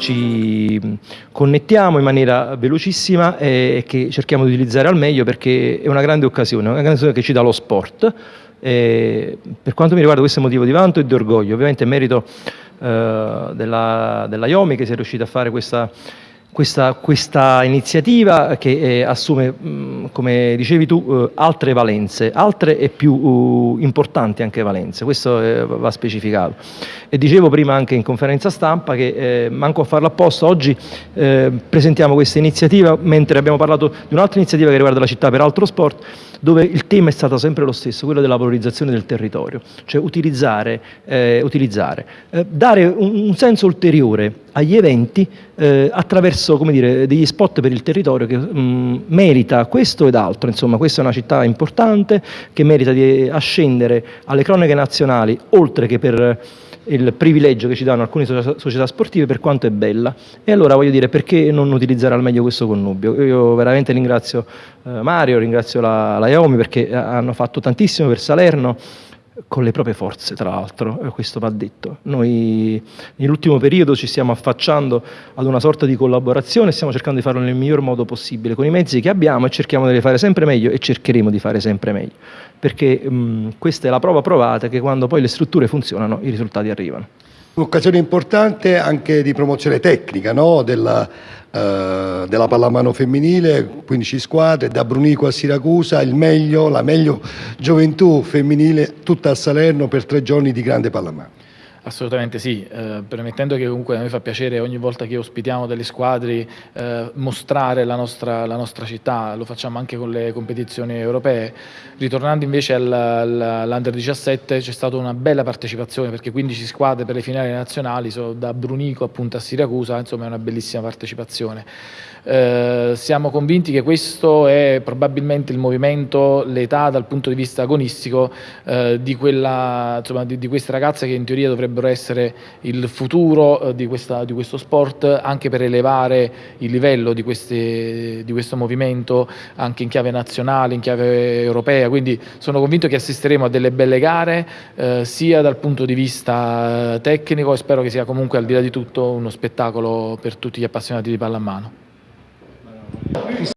ci connettiamo in maniera velocissima e che cerchiamo di utilizzare al meglio perché è una grande occasione, una grande occasione che ci dà lo sport. E per quanto mi riguarda questo è motivo di vanto e di orgoglio, ovviamente merito eh, della, della IOMI che si è riuscita a fare questa questa, questa, iniziativa che eh, assume, mm, come dicevi tu, eh, altre valenze, altre e più uh, importanti anche valenze, questo eh, va specificato. E dicevo prima anche in conferenza stampa che, manco a farlo apposta, oggi presentiamo questa iniziativa mentre abbiamo parlato di un'altra iniziativa che riguarda la città per altro sport, dove il tema è stato sempre lo stesso, quello della valorizzazione del territorio, cioè utilizzare, utilizzare dare un, un senso ulteriore agli eventi eh, attraverso dire, degli spot per il territorio che mh, mm, merita questo ed altro, insomma questa è una città importante che merita di ascendere alle cronache nazionali oltre che per il privilegio che ci danno alcune società sportive per quanto è bella. E allora voglio dire perché non utilizzare al meglio questo connubio? Io veramente ringrazio eh, Mario, ringrazio la, la Iomi perché hanno fatto tantissimo per Salerno con le proprie forze, tra l'altro, eh, questo va detto. Noi nell'ultimo periodo ci stiamo affacciando ad una sorta di collaborazione, stiamo cercando di farlo nel miglior modo possibile, con i mezzi che abbiamo e cerchiamo di fare sempre meglio e cercheremo di fare sempre meglio, perché mh, questa è la prova provata che quando poi le strutture funzionano i risultati arrivano. Un'occasione importante anche di promozione tecnica no? della, della, pallamano femminile, 15 squadre, da Brunico a Siracusa, la meglio gioventù femminile tutta a Salerno per tre giorni di grande pallamano. Assolutamente sì, eh, permettendo che comunque a noi fa piacere ogni volta che ospitiamo delle squadre eh, mostrare la nostra, la nostra, città, lo facciamo anche con le competizioni europee. Ritornando invece all'Under 17 c'è stata una bella partecipazione perché 15 squadre per le finali nazionali, so, da Brunico appunto a Siracusa, insomma è una bellissima partecipazione. Eh, siamo convinti che questo è probabilmente il movimento, l'età dal punto di vista agonistico eh, di, quella, insomma, di, di, queste ragazze che in teoria dovrebbero essere il futuro eh, di, questa, di, questo sport anche per elevare il livello di, queste, di questo movimento anche in chiave nazionale, in chiave europea, quindi sono convinto che assisteremo a delle belle gare eh, sia dal punto di vista tecnico e spero che sia comunque al di là di tutto uno spettacolo per tutti gli appassionati di pallamano.